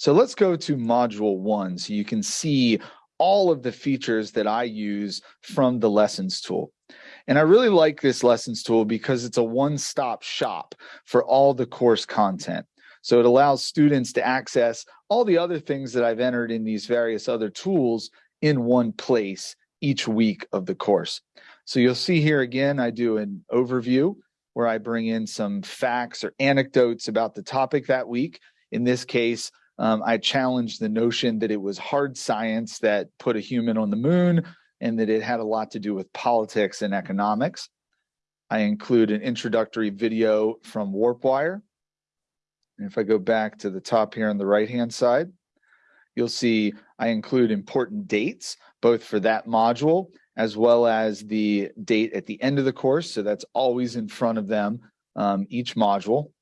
So let's go to module one so you can see all of the features that I use from the lessons tool. And I really like this lessons tool because it's a one-stop shop for all the course content. So it allows students to access all the other things that I've entered in these various other tools in one place each week of the course. So you'll see here again, I do an overview where I bring in some facts or anecdotes about the topic that week. In this case, um, I challenged the notion that it was hard science that put a human on the moon and that it had a lot to do with politics and economics. I include an introductory video from Warpwire. And if I go back to the top here on the right-hand side, you'll see I include important dates, both for that module as well as the date at the end of the course. So that's always in front of them, um, each module.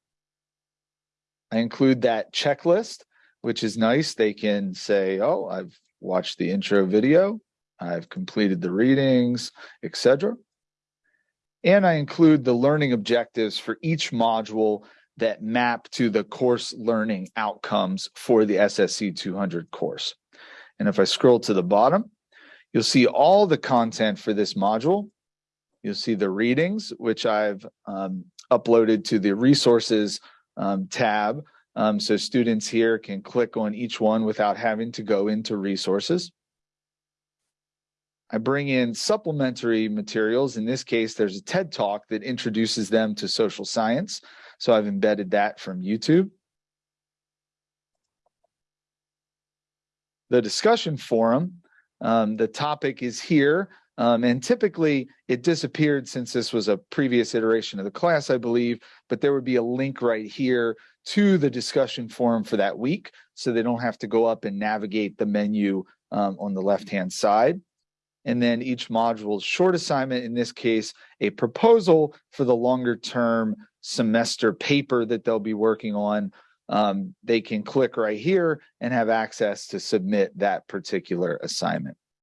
I include that checklist, which is nice. They can say, oh, I've watched the intro video. I've completed the readings, etc. And I include the learning objectives for each module that map to the course learning outcomes for the SSC 200 course. And if I scroll to the bottom, you'll see all the content for this module. You'll see the readings, which I've um, uploaded to the resources um, tab. Um, so students here can click on each one without having to go into resources. I bring in supplementary materials. In this case, there's a TED Talk that introduces them to social science. So I've embedded that from YouTube. The discussion forum, um, the topic is here. Um, and typically it disappeared since this was a previous iteration of the class, I believe, but there would be a link right here to the discussion forum for that week. So they don't have to go up and navigate the menu um, on the left-hand side and then each module short assignment, in this case, a proposal for the longer term semester paper that they'll be working on. Um, they can click right here and have access to submit that particular assignment.